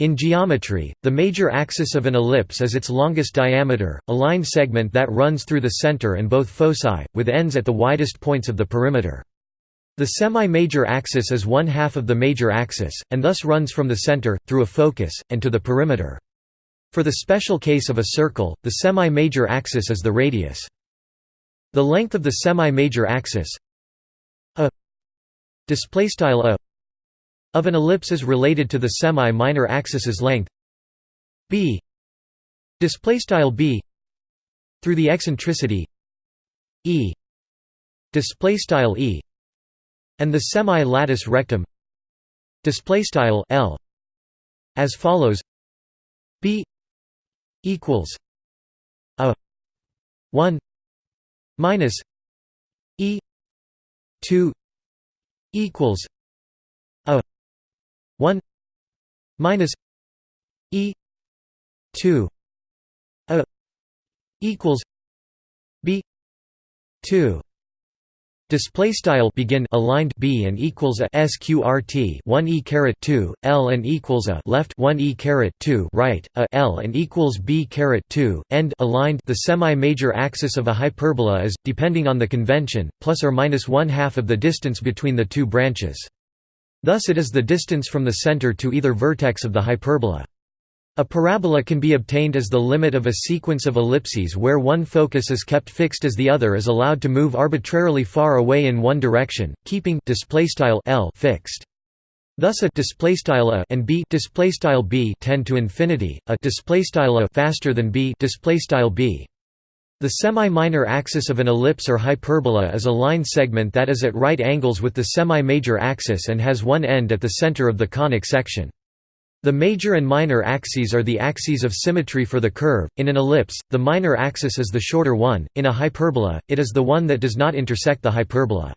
In geometry, the major axis of an ellipse is its longest diameter, a line segment that runs through the center and both foci, with ends at the widest points of the perimeter. The semi-major axis is one half of the major axis, and thus runs from the center, through a focus, and to the perimeter. For the special case of a circle, the semi-major axis is the radius. The length of the semi-major axis a a of an ellipse is related to the semi-minor axis's length. B. Display style b. Through the eccentricity e. Display style e. And the semi-latus rectum display style l. As follows. B equals a 1 minus e 2 equals 1 minus e 2 a equals b 2 Display style begin aligned b and equals a sqrt 1 e caret 2 l and equals a left 1 e caret 2 right a l and equals b caret 2 end aligned. The semi-major axis of a hyperbola is, depending on the convention, plus or minus one half of the distance between the two branches. Thus it is the distance from the center to either vertex of the hyperbola. A parabola can be obtained as the limit of a sequence of ellipses where one focus is kept fixed as the other is allowed to move arbitrarily far away in one direction, keeping L fixed. Thus a a and b b tend to infinity, a a faster than b b. The semi-minor axis of an ellipse or hyperbola is a line segment that is at right angles with the semi-major axis and has one end at the center of the conic section. The major and minor axes are the axes of symmetry for the curve. In an ellipse, the minor axis is the shorter one, in a hyperbola, it is the one that does not intersect the hyperbola.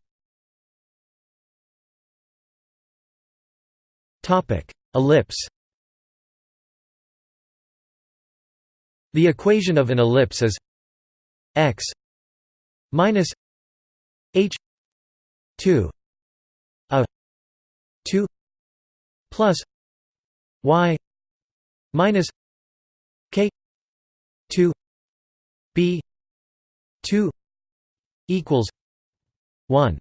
Ellipse The equation of an ellipse is x minus h 2 a 2 plus y minus k 2 b 2 equals 1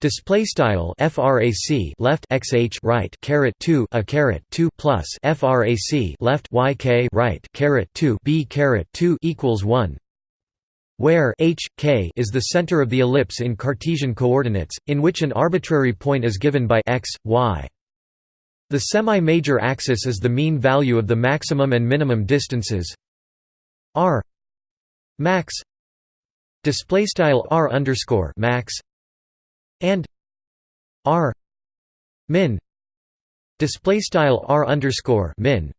Display style frac left xh right caret 2 a caret 2 plus frac left yk right caret 2 b caret 2 equals 1 where h, k is the center of the ellipse in Cartesian coordinates, in which an arbitrary point is given by x, y. The semi-major axis is the mean value of the maximum and minimum distances r max r underscore max and r min display style r underscore min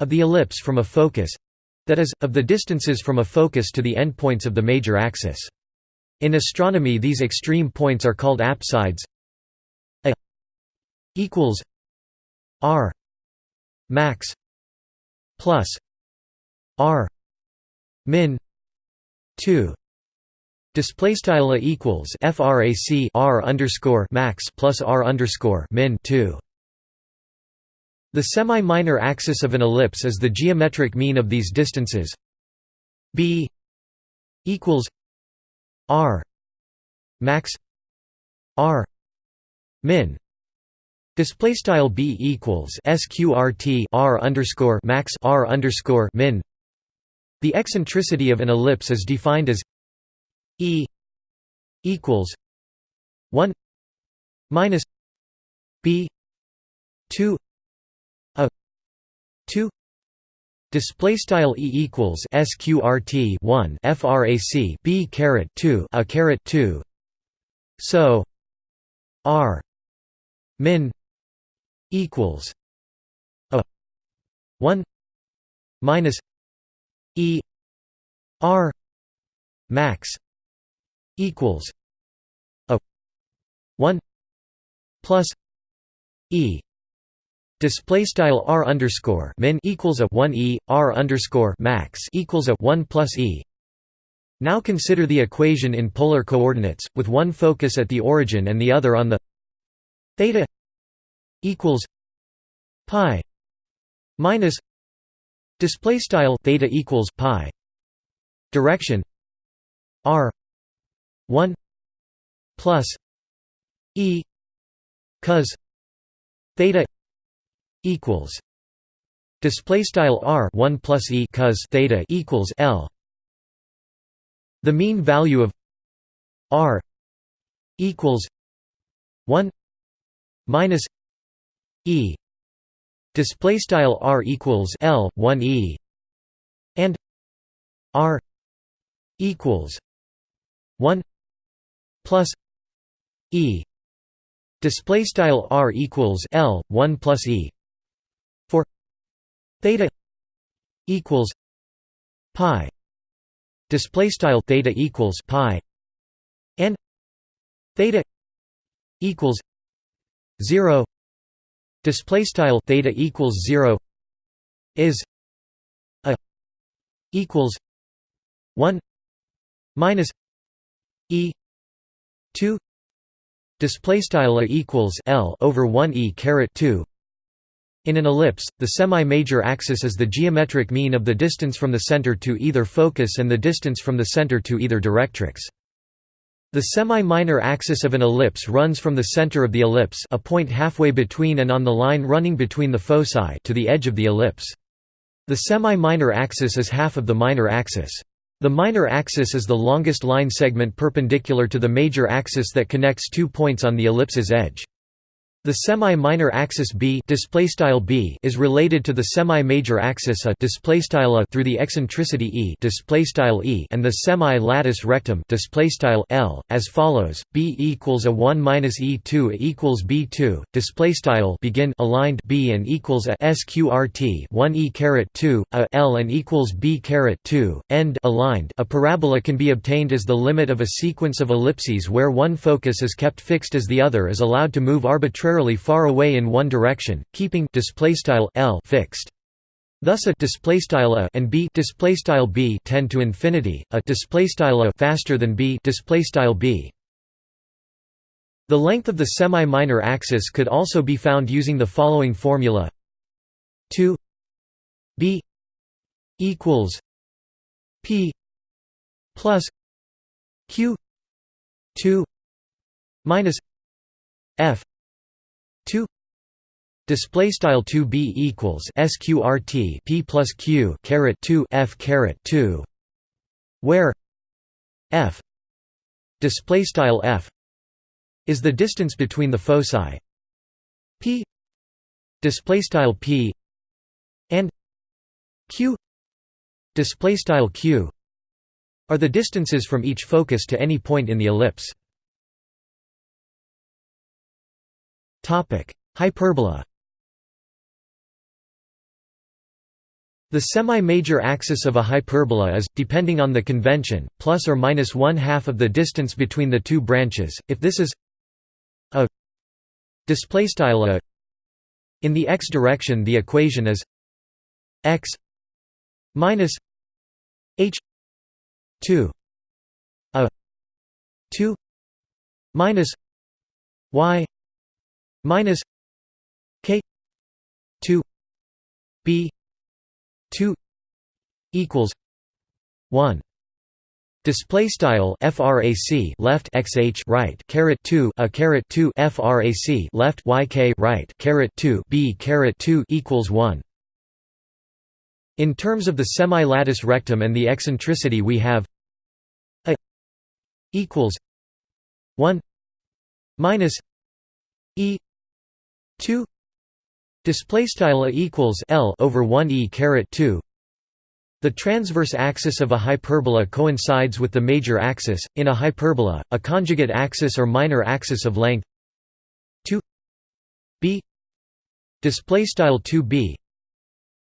of the ellipse from a focus that is, of the distances from a focus to the endpoints of the major axis. In astronomy these extreme points are called apsides. A equals r max plus r min 2 display style a equals frac r underscore max plus r underscore min 2 the semi-minor axis of an ellipse is the geometric mean of these distances. B equals r max r min. Display style b equals sqrt r underscore max r underscore min. The eccentricity of an ellipse is defined as e equals 1 minus b 2 2 display style e equals sqrt 1 frac b caret 2 a caret 2 so r min equals a 1 minus e r max equals a 1 plus e Display style r underscore min equals a one e r underscore max equals a one plus e. Now consider the equation in polar coordinates, with one focus at the origin and the other on the theta equals pi minus display style theta equals pi direction r 1 plus e cos theta equals display style r 1 plus e cos theta equals l. The mean value of r equals 1 minus e. Display style r equals l 1 e. And r equals 1 plus e. Display style r equals l 1 plus e theta equals pi. Display style theta equals pi. And theta equals 0 display style theta equals 0 is a equals 1 minus e 2 display style a equals l over 1 e caret 2 in an ellipse, the semi-major axis is the geometric mean of the distance from the center to either focus and the distance from the center to either directrix. The semi-minor axis of an ellipse runs from the center of the ellipse a point halfway between and on the line running between the foci to the edge of the ellipse. The semi-minor axis is half of the minor axis. The minor axis is the longest line segment perpendicular to the major axis that connects two points on the ellipse's edge. The semi-minor axis b b is related to the semi-major axis a a through the eccentricity e e and the semi-latus rectum l as follows: b equals a 1 minus e2 equals b2 display style begin aligned b and equals a sqrt 1 e caret 2 a l and equals b caret 2 end aligned. A parabola can be obtained as the limit of a sequence of ellipses where one focus is kept fixed as the other is allowed to move arbitrarily far away in one direction, keeping L fixed. Thus a displaystyle a and b displaystyle b tend to infinity. A displaystyle a faster than b displaystyle b. The length of the semi-minor axis could also be found using the following formula: 2 b equals p plus q 2 minus f 2 display style 2 b equals sqrt p plus q caret 2 f caret 2 where f display style f is the distance between the foci. P display style p and q display style q are the distances from each focus to any point in the ellipse Hyperbola The semi-major axis of a hyperbola is, depending on the convention, plus or minus one half of the distance between the two branches. If this is a displaystyle a in the x direction, the equation is x minus h two a two minus y minus k 2 b 2 equals 1 Display style frac left xh right caret 2 a caret 2 frac left yk right caret 2 b caret 2 equals 1 In terms of the semi-latus rectum and the eccentricity we have a equals 1 minus e 2 display style equals L over 1 e caret 2 the transverse axis of a hyperbola coincides with the major axis. In a hyperbola a conjugate axis or minor axis of length 2 b display style 2b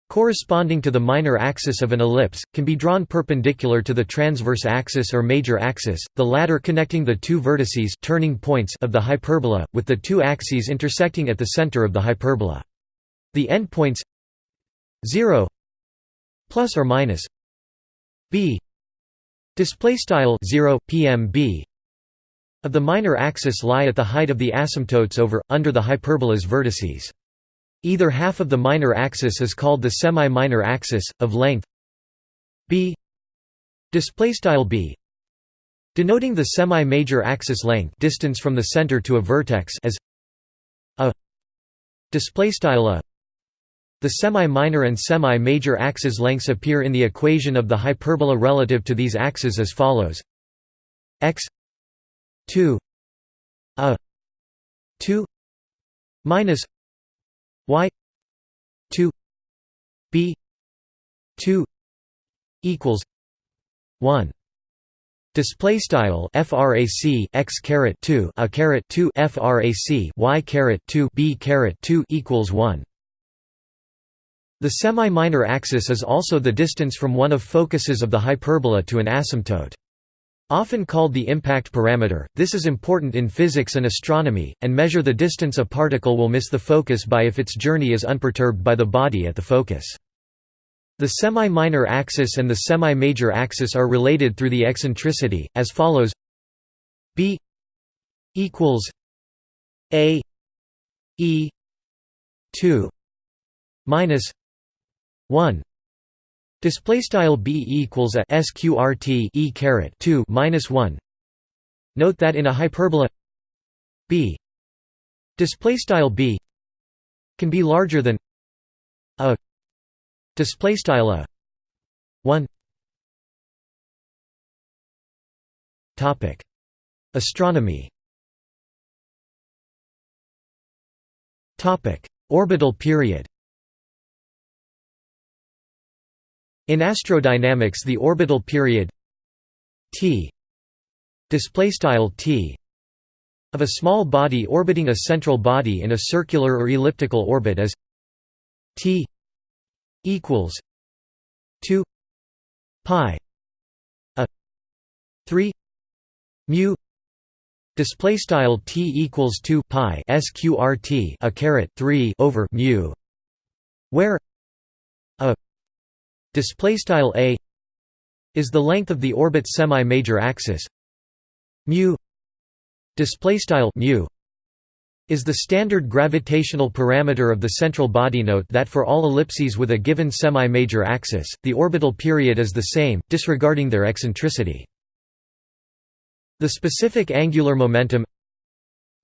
corresponding to the minor axis of an ellipse, can be drawn perpendicular to the transverse axis or major axis, the latter connecting the two vertices turning points of the hyperbola, with the two axes intersecting at the center of the hyperbola. The endpoints 0 plus or minus b display style 0 pmb of the minor axis lie at the height of the asymptotes over under the hyperbola's vertices Either half of the minor axis is called the semi-minor axis of length b. Display style b. Denoting the semi-major axis length distance from the center to a vertex as a. Display style a. The semi-minor and semi-major axis lengths appear in the equation of the hyperbola relative to these axes as follows. X 2 a 2 minus y 2 b 2 equals 1 Display style frac x caret 2 a caret 2 frac y caret 2 b caret 2 equals 1. The semi-minor axis is also the distance from one of focuses of the hyperbola to an asymptote. Often called the impact parameter, this is important in physics and astronomy, and measure the distance a particle will miss the focus by if its journey is unperturbed by the body at the focus. The semi-minor axis and the semi-major axis are related through the eccentricity, as follows b equals a e 2 minus 1 display style b equals a sqrt e caret 2 minus 1 note that in a hyperbola b display style b can be larger than a Display style a one. Topic: Astronomy. Topic: Orbital period. In astrodynamics, the orbital period t t of a small body orbiting a central body in a circular or elliptical orbit is t equals 2 pi a 3 mu display style t equals 2 pi sqrt a caret 3 over mu where display style a is the length of the orbit semi-major axis mu display style mu is the standard gravitational parameter of the central body. Note that for all ellipses with a given semi-major axis, the orbital period is the same, disregarding their eccentricity. The specific angular momentum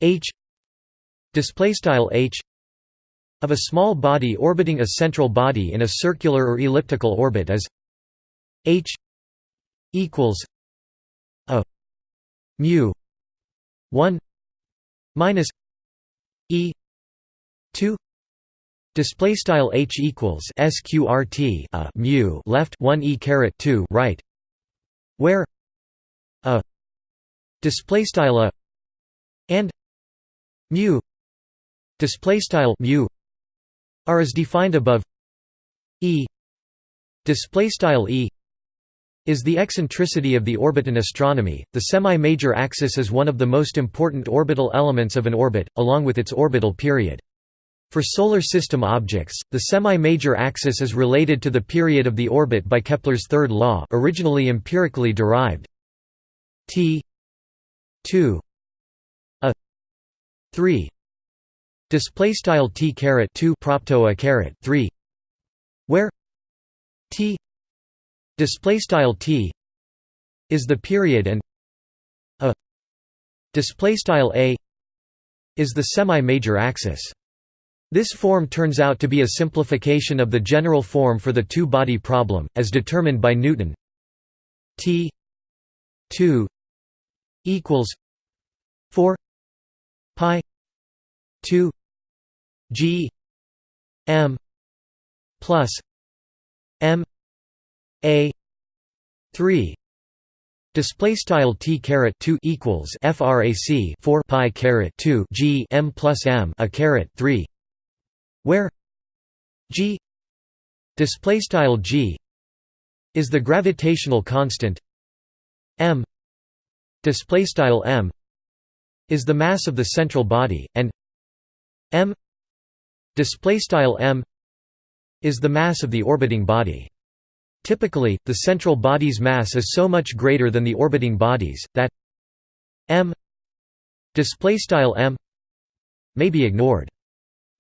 h display style h of a small body orbiting a central body in a circular or elliptical orbit is h equals a mu 1 minus E two display style h equals sqrt a mu left 1 e caret 2 right where a display style a and mu display style mu are as defined above e display style e is the eccentricity of the orbit in astronomy. The semi-major axis is one of the most important orbital elements of an orbit, along with its orbital period. For solar system objects, the semi-major axis is related to the period of the orbit by Kepler's third law, originally empirically derived. T 2 a 3 display style t caret 2 propto a caret 3 where t display style t is the period and a display style a is the semi-major axis. This form turns out to be a simplification of the general form for the two-body problem, as determined by Newton. T 2 equals 4 pi 2 g m plus m a 3 display style t caret 2 equals frac 4 pi caret 2 g m plus m a caret 3 where g display style g is the gravitational constant m display style m is the mass of the central body and m display style m is the mass of the orbiting body Typically, the central body's mass is so much greater than the orbiting bodies, that m display style m may be ignored.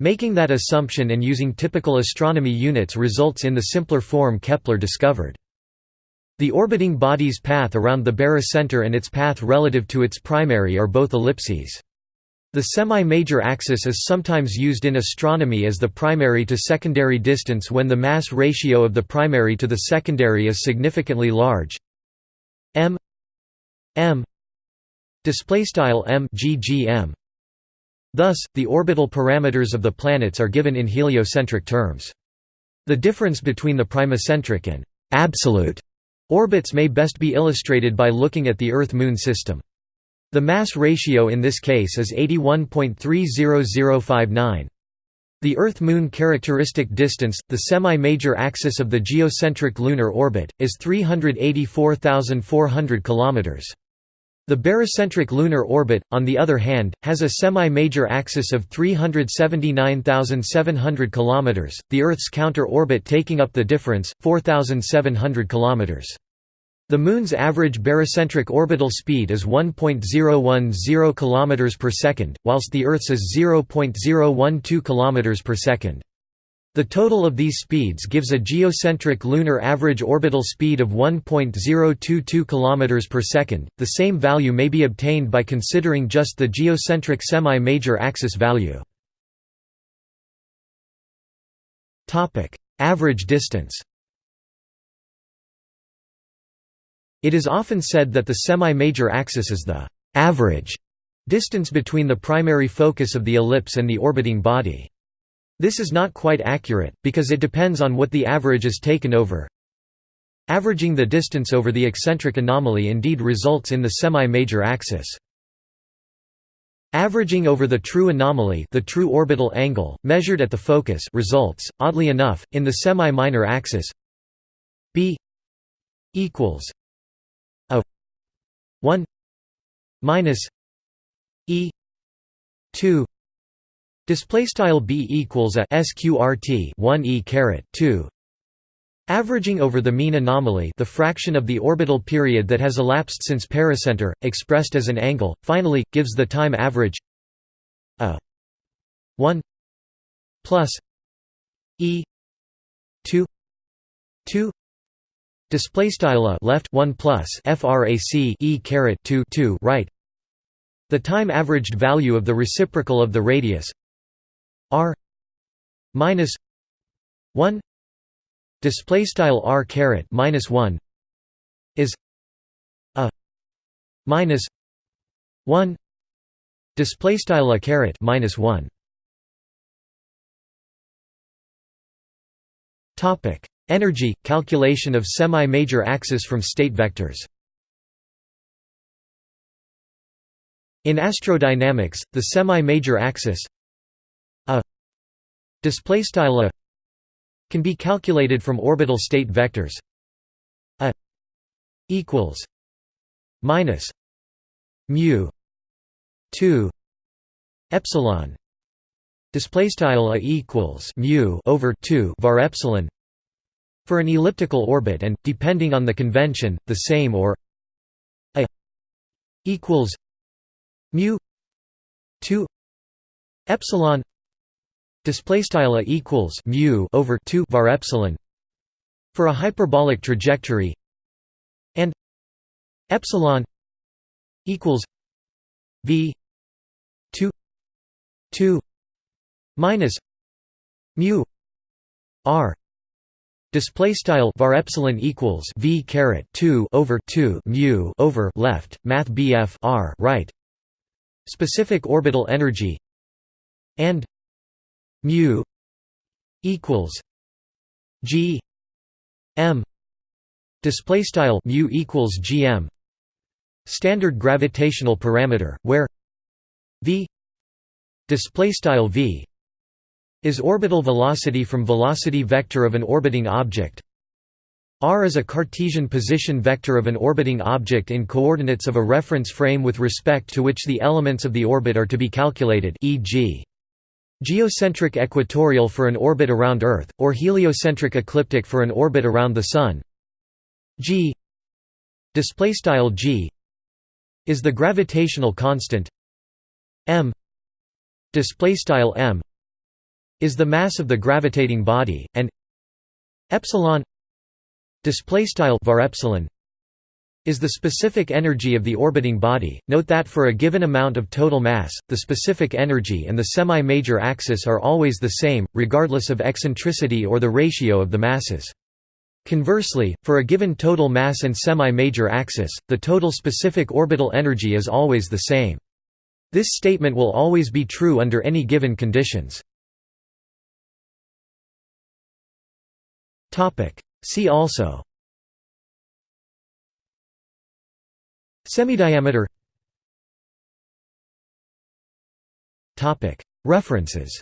Making that assumption and using typical astronomy units results in the simpler form Kepler discovered. The orbiting body's path around the barycenter and its path relative to its primary are both ellipses. The semi-major axis is sometimes used in astronomy as the primary to secondary distance when the mass ratio of the primary to the secondary is significantly large. m m m. Thus, the orbital parameters of the planets are given in heliocentric terms. The difference between the primocentric and absolute orbits may best be illustrated by looking at the Earth–Moon system. The mass ratio in this case is 81.30059. The Earth–Moon characteristic distance, the semi-major axis of the geocentric lunar orbit, is 384,400 km. The barycentric lunar orbit, on the other hand, has a semi-major axis of 379,700 km, the Earth's counter-orbit taking up the difference, 4,700 km. The Moon's average barycentric orbital speed is 1.010 km per second, whilst the Earth's is 0.012 km per second. The total of these speeds gives a geocentric lunar average orbital speed of 1.022 km per second. The same value may be obtained by considering just the geocentric semi-major axis value. Topic: Average distance. It is often said that the semi-major axis is the average distance between the primary focus of the ellipse and the orbiting body. This is not quite accurate, because it depends on what the average is taken over. Averaging the distance over the eccentric anomaly indeed results in the semi-major axis. Averaging over the true anomaly the true orbital angle, measured at the focus results, oddly enough, in the semi-minor axis b equals 1 minus e 2 display style b equals a sqrt 1 e caret 2 Averaging over the mean anomaly the fraction of the orbital period that has elapsed since pericenter, expressed as an angle, finally, gives the time average a 1 plus e 2 2 Display style left 1 plus frac e caret 2 2 right. The time averaged value of the reciprocal of the radius r minus 1 display style r caret minus 1 is a minus 1 display style a caret minus 1 topic Energy – calculation of semi-major axis from state vectors. In astrodynamics, the semi-major axis a displaystyle a can be calculated from orbital state vectors a equals minus mu 2 epsilon displaystyle a equals mu over 2 var epsilon for an elliptical orbit and, depending on the convention, the same or a equals mu 2 epsilon display style equals mu over 2 var epsilon for a hyperbolic trajectory and epsilon equals v 2 2 minus mu r Display style var epsilon equals v caret 2 over 2 mu over left math bf r right. Specific orbital energy and mu equals g m. Display style mu equals gm standard gravitational parameter where v display style v is orbital velocity from velocity vector of an orbiting object r is a Cartesian position vector of an orbiting object in coordinates of a reference frame with respect to which the elements of the orbit are to be calculated e.g. geocentric equatorial for an orbit around Earth, or heliocentric ecliptic for an orbit around the Sun g g is the gravitational constant m m is the mass of the gravitating body, and epsilon display style var epsilon is the specific energy of the orbiting body. Note that for a given amount of total mass, the specific energy and the semi-major axis are always the same, regardless of eccentricity or the ratio of the masses. Conversely, for a given total mass and semi-major axis, the total specific orbital energy is always the same. This statement will always be true under any given conditions. See also. Semidiameter. References.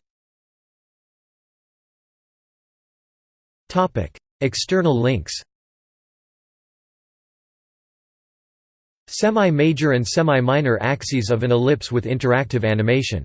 External links. Semi-major and semi-minor axes of an ellipse with interactive animation